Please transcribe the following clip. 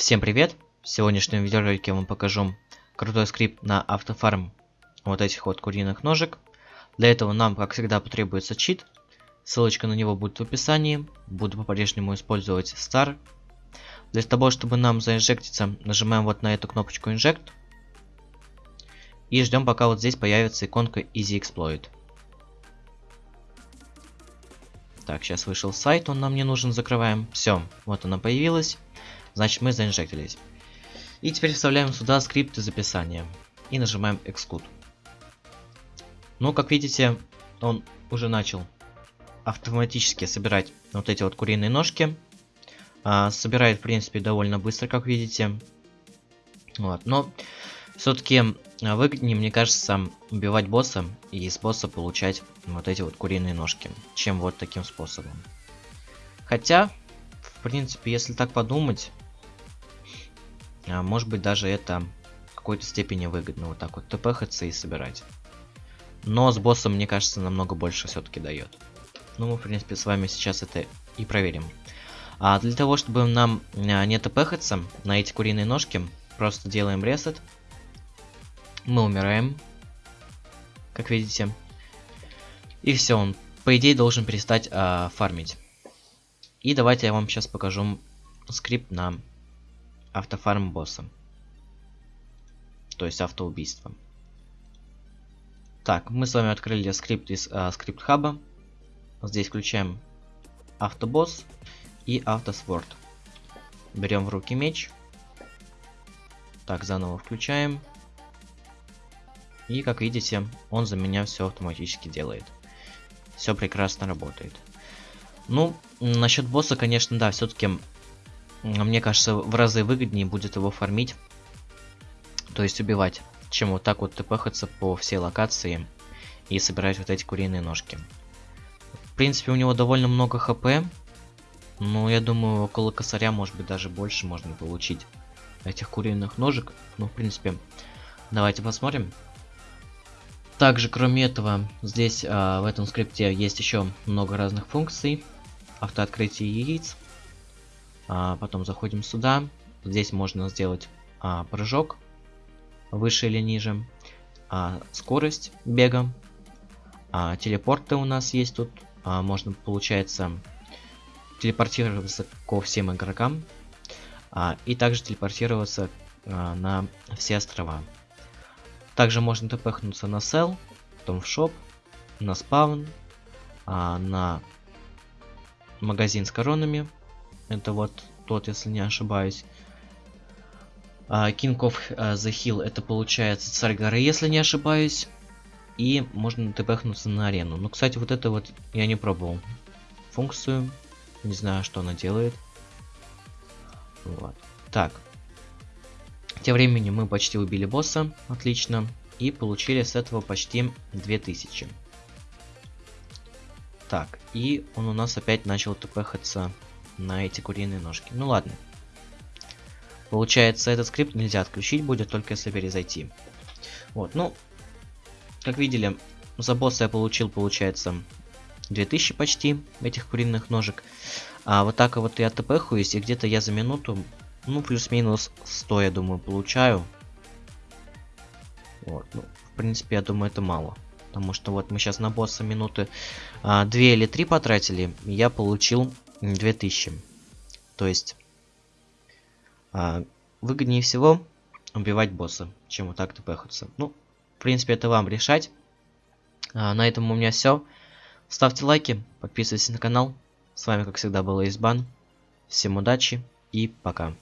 Всем привет! В сегодняшнем видеоролике я вам покажу крутой скрипт на автофарм вот этих вот куриных ножек. Для этого нам, как всегда, потребуется чит. Ссылочка на него будет в описании. Буду по-прежнему использовать Star. Для того, чтобы нам заинжектиться, нажимаем вот на эту кнопочку Inject. И ждем, пока вот здесь появится иконка Easy Exploit. Так, сейчас вышел сайт, он нам не нужен, закрываем. Все, вот она появилась. Значит, мы заинжектились. И теперь вставляем сюда скрипт из описания. И нажимаем Exclude. Ну, как видите, он уже начал автоматически собирать вот эти вот куриные ножки. А, собирает, в принципе, довольно быстро, как видите. Вот, но все-таки а, выгоднее, мне кажется, убивать босса и из босса получать вот эти вот куриные ножки, чем вот таким способом. Хотя, в принципе, если так подумать, а, может быть даже это в какой-то степени выгодно вот так вот тпхаться и собирать. Но с боссом, мне кажется, намного больше все-таки дает. Ну, мы, в принципе, с вами сейчас это и проверим. А для того, чтобы нам а, не тпхаться на эти куриные ножки, просто делаем ресет. Мы умираем, как видите. И все, он, по идее, должен перестать а, фармить. И давайте я вам сейчас покажу скрипт на автофарм босса. То есть автоубийство. Так, мы с вами открыли скрипт из а, скрипт хаба. Здесь включаем автобосс и автосворд. Берем в руки меч. Так, заново включаем. И как видите, он за меня все автоматически делает. Все прекрасно работает. Ну, насчет босса, конечно, да, все-таки мне кажется, в разы выгоднее будет его фармить. То есть убивать, чем вот так вот тпхаться по всей локации и собирать вот эти куриные ножки. В принципе, у него довольно много хп. Но я думаю, около косаря, может быть, даже больше можно получить этих куриных ножек. Ну, в принципе, давайте посмотрим. Также, кроме этого, здесь а, в этом скрипте есть еще много разных функций. Автооткрытие яиц, а, потом заходим сюда. Здесь можно сделать а, прыжок выше или ниже. А, скорость бега. Телепорты у нас есть тут. Можно, получается, телепортироваться ко всем игрокам. И также телепортироваться на все острова. Также можно тпхнуться на сел, потом в шоп, на спаун, на магазин с коронами, это вот тот, если не ошибаюсь. Uh, King of uh, the Hill это получается царь горы, если не ошибаюсь. И можно тпхнуться на арену. Ну, кстати, вот это вот я не пробовал. Функцию. Не знаю, что она делает. Вот. Так. Тем временем мы почти убили босса. Отлично. И получили с этого почти 2000. Так. И он у нас опять начал тпхаться на эти куриные ножки. Ну ладно. Получается, этот скрипт нельзя отключить будет, только если перезайти. Вот, ну, как видели, за босса я получил, получается, 2000 почти этих куриных ножек. А вот так вот я тпхаюсь, и где-то я за минуту, ну, плюс-минус 100, я думаю, получаю. Вот, ну, в принципе, я думаю, это мало. Потому что вот мы сейчас на босса минуты а, 2 или 3 потратили, и я получил 2000. То есть а, выгоднее всего убивать босса, чем вот так тпхаться. Ну, в принципе, это вам решать. А, на этом у меня все. Ставьте лайки, подписывайтесь на канал. С вами, как всегда, был Избан. Всем удачи и пока.